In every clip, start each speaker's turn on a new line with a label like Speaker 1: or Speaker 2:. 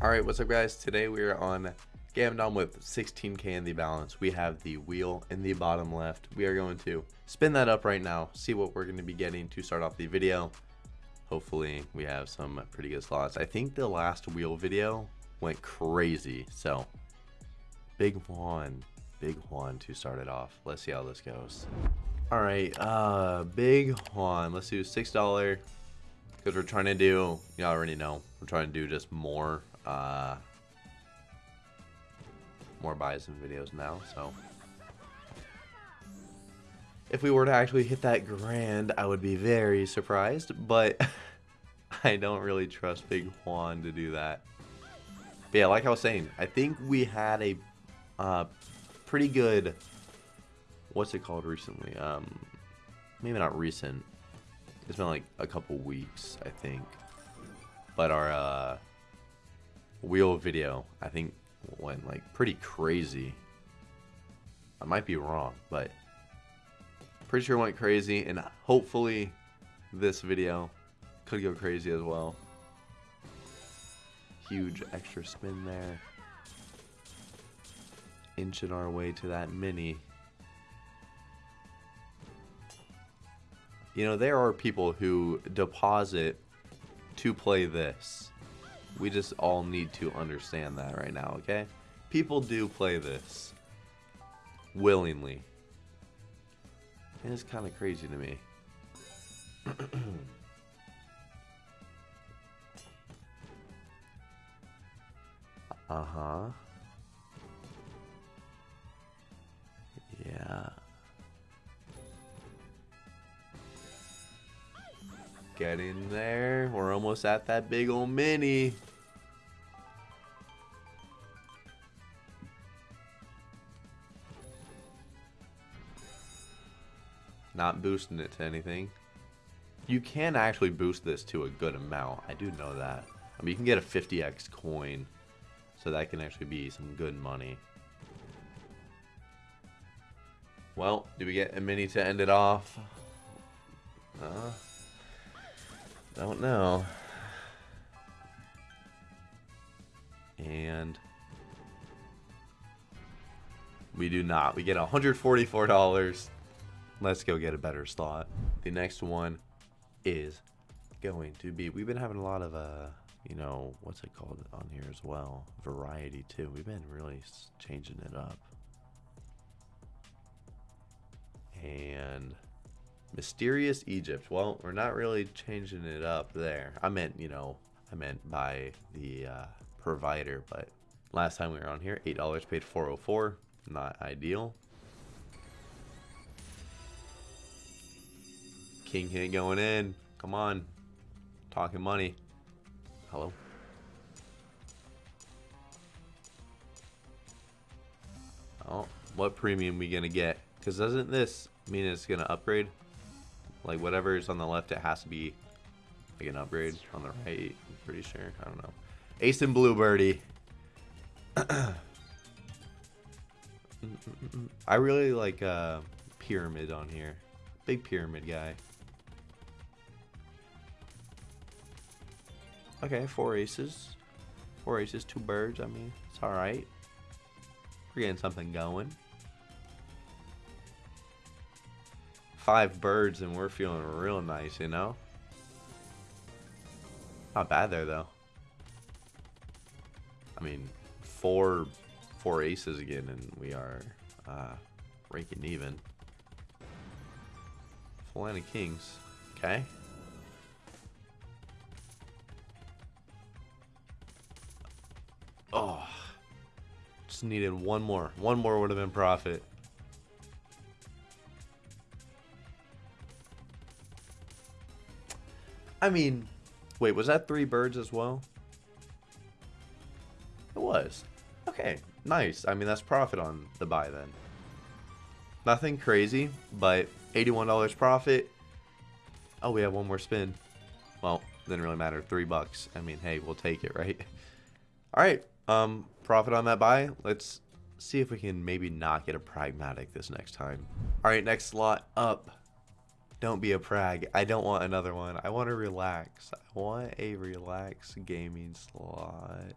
Speaker 1: Alright, what's up guys? Today we are on Gamdom with 16k in the balance. We have the wheel in the bottom left. We are going to spin that up right now, see what we're going to be getting to start off the video. Hopefully we have some pretty good slots. I think the last wheel video went crazy, so big one, big one to start it off. Let's see how this goes. Alright, uh, big one. Let's do $6 because we're trying to do, you already know, we're trying to do just more uh, more buys and videos now, so. If we were to actually hit that grand, I would be very surprised, but I don't really trust Big Juan to do that. But yeah, like I was saying, I think we had a uh, pretty good, what's it called recently? Um, maybe not recent. It's been like a couple weeks, I think. But our uh, wheel video, I think went like pretty crazy. I might be wrong, but pretty sure went crazy and hopefully this video could go crazy as well. Huge extra spin there. Inching our way to that mini. You know, there are people who deposit to play this. We just all need to understand that right now, okay? People do play this willingly. And it's kind of crazy to me. uh-huh. Yeah. Get in there. We're almost at that big old mini. Not boosting it to anything. You can actually boost this to a good amount. I do know that. I mean, you can get a 50x coin. So that can actually be some good money. Well, do we get a mini to end it off? Uh, don't know. And we do not. We get $144. Let's go get a better slot. The next one is going to be, we've been having a lot of, uh, you know, what's it called on here as well? Variety too. We've been really changing it up. And Mysterious Egypt. Well, we're not really changing it up there. I meant, you know, I meant by the uh, provider, but last time we were on here, $8 paid 404 Not ideal. King hit going in. Come on. Talking money. Hello? Oh, what premium we gonna get? Because doesn't this mean it's gonna upgrade? Like whatever is on the left, it has to be like an upgrade on the right. I'm pretty sure. I don't know. Ace and Blue Birdie. I really like uh, Pyramid on here. Big Pyramid guy. Okay, four aces. Four aces, two birds. I mean, it's alright. We're getting something going. Five birds and we're feeling real nice, you know? Not bad there, though. I mean, four, four aces again and we are uh, raking even. Full of kings. Okay. Just needed one more. One more would have been profit. I mean, wait, was that three birds as well? It was. Okay, nice. I mean, that's profit on the buy then. Nothing crazy, but $81 profit. Oh, we have one more spin. Well, didn't really matter. Three bucks. I mean, hey, we'll take it, right? All right. Um, profit on that buy. Let's see if we can maybe not get a pragmatic this next time. All right, next slot up. Don't be a prag. I don't want another one. I want to relax. I want a relax gaming slot.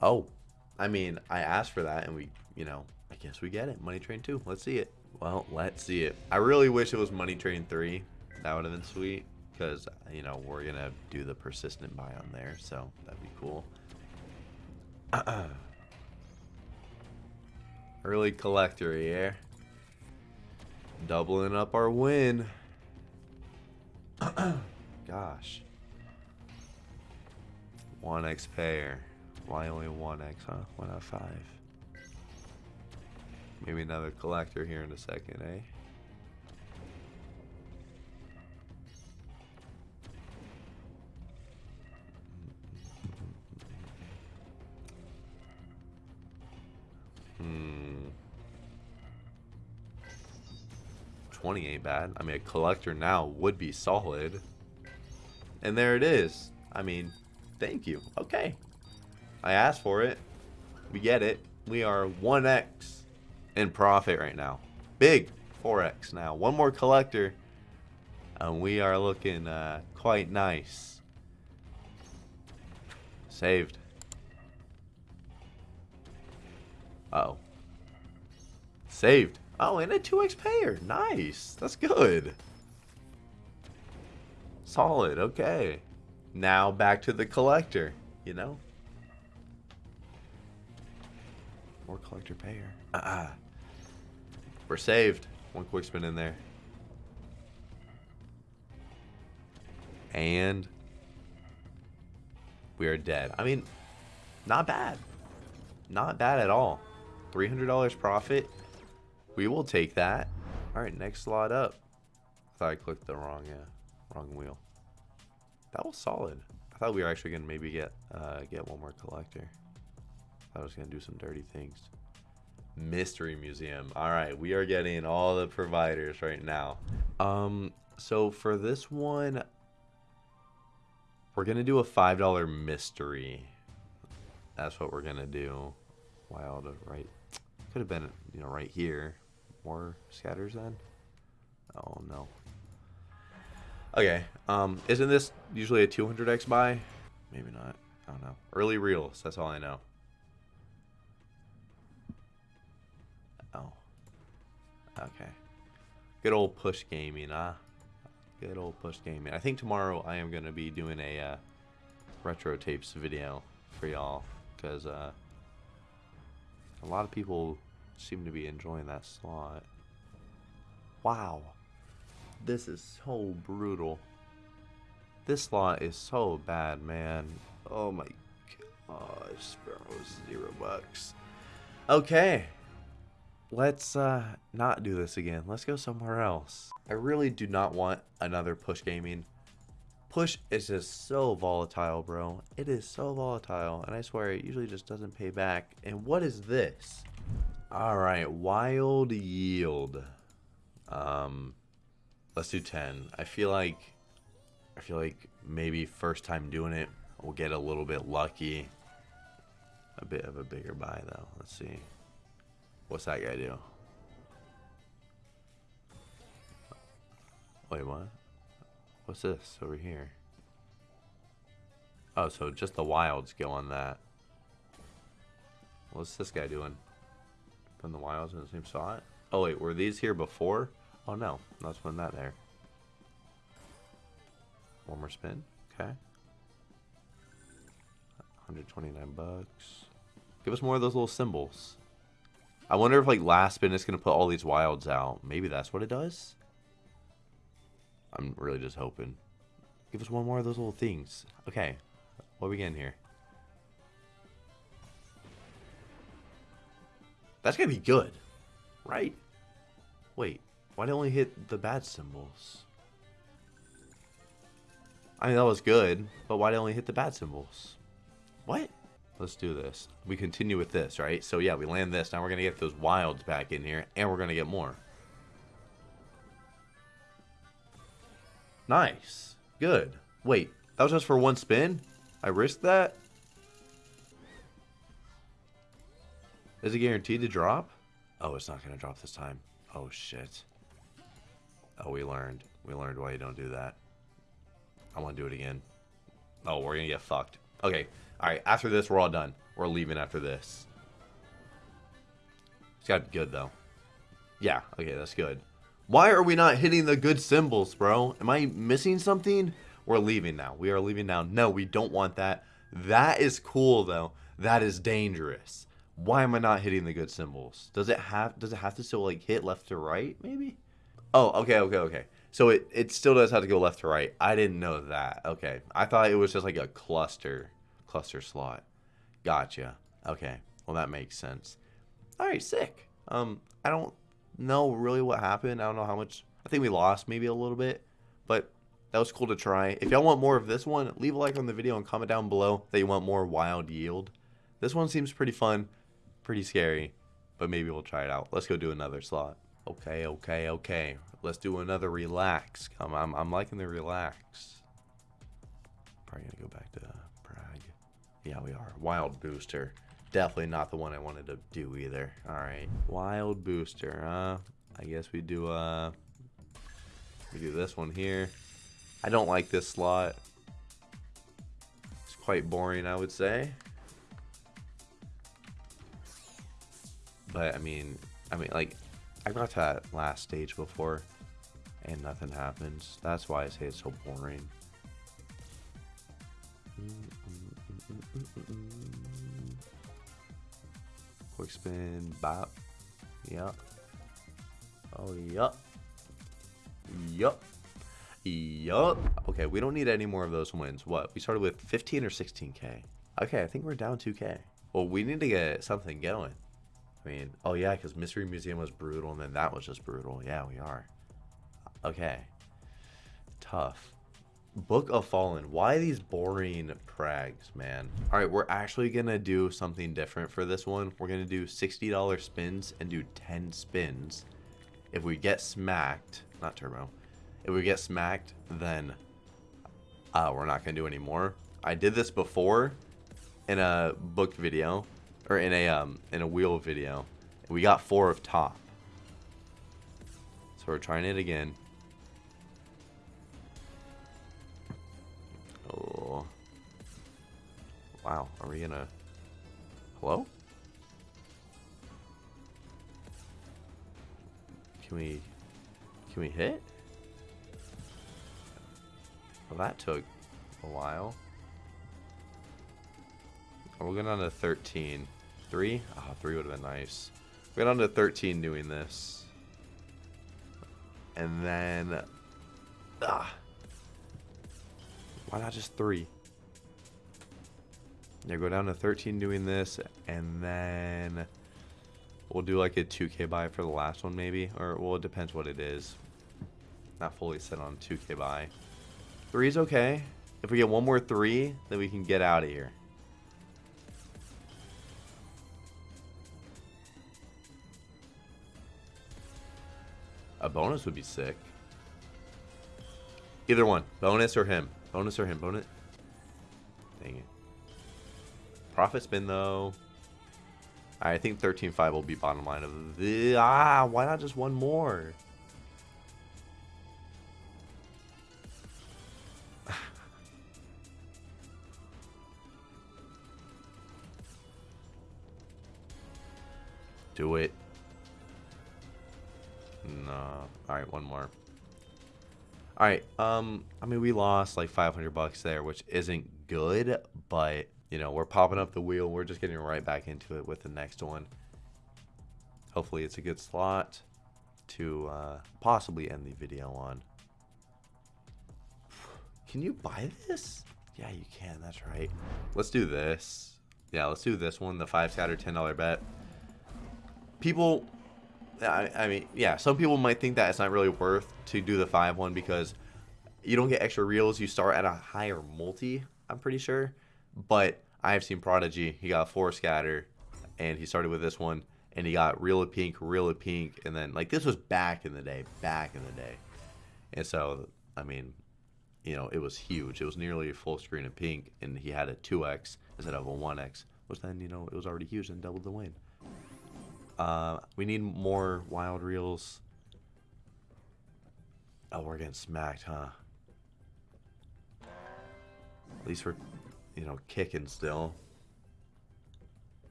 Speaker 1: Oh, I mean, I asked for that and we, you know, I guess we get it. Money Train 2. Let's see it. Well, let's see it. I really wish it was Money Train 3. That would have been sweet because, you know, we're going to do the persistent buy on there. So that'd be cool. Early collector, here. Doubling up our win. Gosh. 1x payer. Why only 1x, huh? Why not 5? Maybe another collector here in a second, eh? 20 ain't bad. I mean, a collector now would be solid. And there it is. I mean, thank you. Okay. I asked for it. We get it. We are 1x in profit right now. Big 4x now. One more collector. And we are looking uh, quite nice. Saved. Uh oh. Saved. Oh, and a 2x payer. Nice. That's good. Solid. Okay. Now back to the collector. You know? More collector payer. Uh -uh. We're saved. One quick spin in there. And we are dead. I mean, not bad. Not bad at all. $300 profit. We will take that. All right, next slot up. I thought I clicked the wrong, yeah, wrong wheel. That was solid. I thought we were actually gonna maybe get uh, get one more collector. I was gonna do some dirty things. Mystery Museum. All right, we are getting all the providers right now. Um, so for this one, we're gonna do a five dollar mystery. That's what we're gonna do. Wild, right? Could have been, you know, right here. More scatters then. Oh no. Okay. Um, isn't this usually a 200x buy? Maybe not. I don't know. Early reels. That's all I know. Oh. Okay. Good old push gaming, huh? Good old push gaming. I think tomorrow I am going to be doing a uh, retro tapes video for y'all because uh, a lot of people seem to be enjoying that slot. Wow. This is so brutal. This slot is so bad, man. Oh my gosh, Sparrow's zero bucks. Okay. Let's uh, not do this again. Let's go somewhere else. I really do not want another push gaming. Push is just so volatile, bro. It is so volatile, and I swear it usually just doesn't pay back. And what is this? All right, wild yield. Um, let's do 10. I feel like, I feel like maybe first time doing it, we'll get a little bit lucky. A bit of a bigger buy though. Let's see. What's that guy do? Wait, what? What's this over here? Oh, so just the wilds go on that. What's this guy doing? Putting the wilds in the same spot? Oh wait, were these here before? Oh no, let's put that there. One more spin. Okay. 129 bucks. Give us more of those little symbols. I wonder if like last spin is to put all these wilds out. Maybe that's what it does? I'm really just hoping. Give us one more of those little things. Okay. What are we getting here? That's to be good. Right? Wait. Why did it only hit the bad symbols? I mean, that was good, but why did it only hit the bad symbols? What? Let's do this. We continue with this, right? So yeah, we land this. Now we're to get those wilds back in here, and we're to get more. Nice. Good. Wait, that was just for one spin? I risked that? Is it guaranteed to drop? Oh, it's not going to drop this time. Oh, shit. Oh, we learned. We learned why you don't do that. I want to do it again. Oh, we're going to get fucked. Okay. All right. After this, we're all done. We're leaving after this. It's got to be good, though. Yeah, okay, that's good. Why are we not hitting the good symbols, bro? Am I missing something? We're leaving now. We are leaving now. No, we don't want that. That is cool, though. That is dangerous. Why am I not hitting the good symbols? Does it have does it have to still like hit left to right, maybe? Oh, okay, okay, okay. So it, it still does have to go left to right. I didn't know that. Okay. I thought it was just like a cluster cluster slot. Gotcha. Okay. Well that makes sense. Alright, sick. Um I don't know really what happened. I don't know how much I think we lost maybe a little bit. But that was cool to try. If y'all want more of this one, leave a like on the video and comment down below that you want more wild yield. This one seems pretty fun, pretty scary, but maybe we'll try it out. Let's go do another slot. Okay, okay, okay. Let's do another relax. I'm, I'm, I'm liking the relax. Probably gonna go back to prag. Yeah, we are. Wild booster. Definitely not the one I wanted to do either. All right, wild booster. Uh, I guess we do. Uh, we do this one here. I don't like this slot. It's quite boring, I would say. But I mean, I mean, like, I got to that last stage before, and nothing happens. That's why I say it's so boring. Quick spin, bop. Yup. Oh, yup. Yup. Yup. Okay, we don't need any more of those wins. What? We started with 15 or 16k. Okay, I think we're down 2k. Well, we need to get something going. I mean, oh yeah, because Mystery Museum was brutal, and then that was just brutal. Yeah, we are. Okay. Tough. Book of Fallen. Why these boring prags, man? All right, we're actually going to do something different for this one. We're going to do $60 spins and do 10 spins. If we get smacked, not turbo, if we get smacked, then uh, we're not going to do any more. I did this before in a book video, or in a um, in a wheel video. We got four of top. So we're trying it again. Oh. Wow, are we gonna... Hello? Can we... Can we hit? Well, that took a while. We're going on to 13. Three? Ah, oh, three would have been nice. We got on to 13 doing this. And then... Ah. Why not just three? Yeah, go down to 13 doing this, and then we'll do like a 2k buy for the last one maybe, or well, it depends what it is. Not fully set on 2k buy. Three is okay. If we get one more three, then we can get out of here. A bonus would be sick. Either one. Bonus or him. Bonus or him. Bonus. Dang it. Profit spin, though. I think 13.5 will be bottom line of the... Ah, why not just one more? Do it. No. Alright, one more. Alright, um, I mean, we lost like 500 bucks there, which isn't good, but, you know, we're popping up the wheel. We're just getting right back into it with the next one. Hopefully it's a good slot to uh, possibly end the video on. Can you buy this? Yeah, you can. That's right. Let's do this. Yeah, let's do this one. The five scatter $10 bet. People I, I mean, yeah, some people might think that it's not really worth to do the 5 one because you don't get extra reels. You start at a higher multi, I'm pretty sure. But I have seen Prodigy. He got 4 scatter, and he started with this one, and he got Reel of Pink, Reel of Pink, and then, like, this was back in the day, back in the day. And so, I mean, you know, it was huge. It was nearly a full screen of pink, and he had a 2x instead of a 1x, which then, you know, it was already huge and doubled the win. Uh, we need more wild reels. Oh, we're getting smacked, huh? At least we're, you know, kicking still.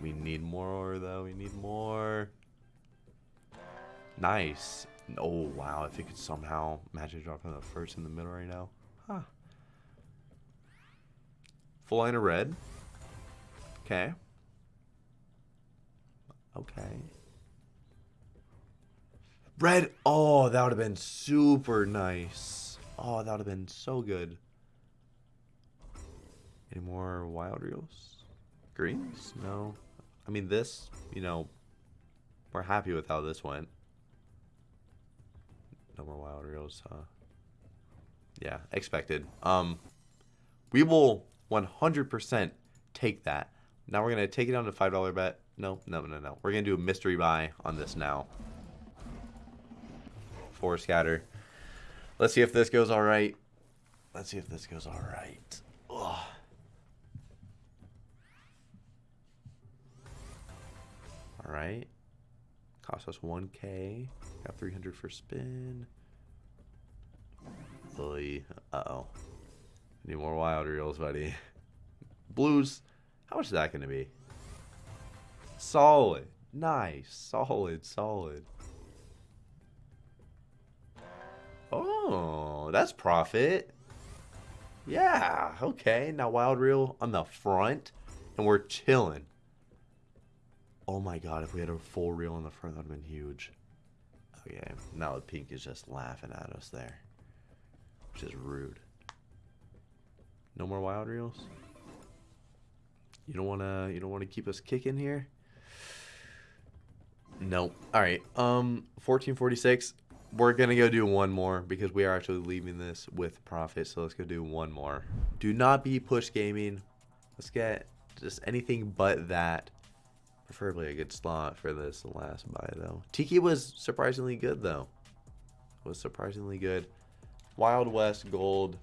Speaker 1: We need more, though. We need more. Nice. Oh, wow. If it could somehow magic drop in the first in the middle right now. Huh. Full line of red. Okay. Okay. Red. Oh, that would have been super nice. Oh, that would have been so good. Any more wild reels? Greens? No. I mean, this, you know, we're happy with how this went. No more wild reels, huh? Yeah, expected. Um, we will 100% take that. Now we're going to take it down to $5 bet. No, no, no, no. We're going to do a mystery buy on this now. Four scatter. Let's see if this goes all right. Let's see if this goes all right. Ugh. All right. Cost us 1k. Got 300 for spin. Oy. Uh-oh. Need more wild reels, buddy. Blues. How much is that going to be? Solid. Nice. Solid, solid. Oh, that's profit. Yeah, okay. Now wild reel on the front, and we're chilling. Oh my god, if we had a full reel on the front, that would have been huge. Okay, now the pink is just laughing at us there. Which is rude. No more wild reels? You don't wanna you don't wanna keep us kicking here? Nope. Alright. Um 1446. We're gonna go do one more because we are actually leaving this with profit, so let's go do one more. Do not be push gaming. Let's get just anything but that. Preferably a good slot for this last buy, though. Tiki was surprisingly good, though. Was surprisingly good. Wild West Gold.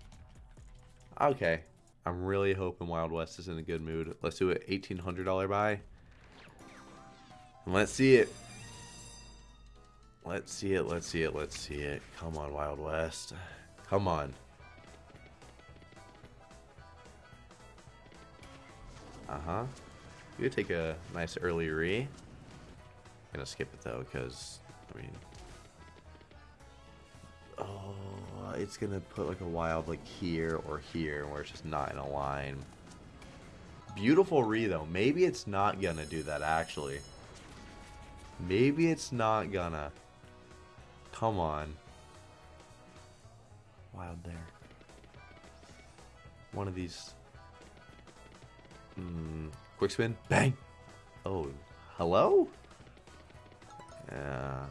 Speaker 1: Okay. I'm really hoping Wild West is in a good mood. Let's do an $1,800 buy. And let's see it. Let's see it, let's see it, let's see it. Come on, Wild West. Come on. Uh-huh. You take a nice early re. Gonna skip it though, because I mean, oh, it's gonna put like a wild like here or here, where it's just not in a line. Beautiful re though. Maybe it's not gonna do that actually. Maybe it's not gonna. Come on. Wild there. One of these. Hmm. Quick spin. Bang. Oh, hello? Yeah.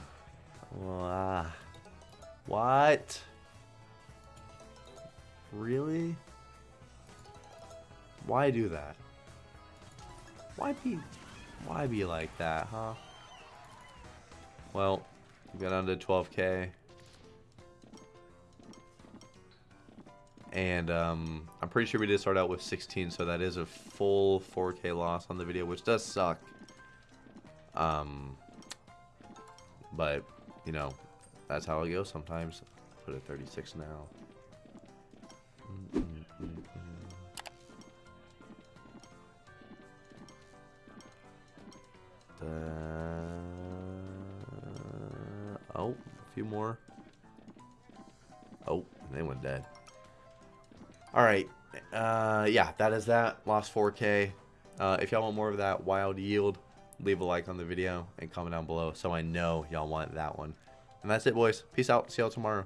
Speaker 1: Uh, what? Really? Why do that? Why be why be like that, huh? Well, we got to 12k. And um, I'm pretty sure we did start out with 16, so that is a full 4K loss on the video, which does suck. Um, but, you know, that's how it goes sometimes. Put a 36 now. Few more. Oh, they went dead. All right. Uh, yeah, that is that. Lost 4K. Uh, if y'all want more of that wild yield, leave a like on the video and comment down below so I know y'all want that one. And that's it, boys. Peace out. See y'all tomorrow.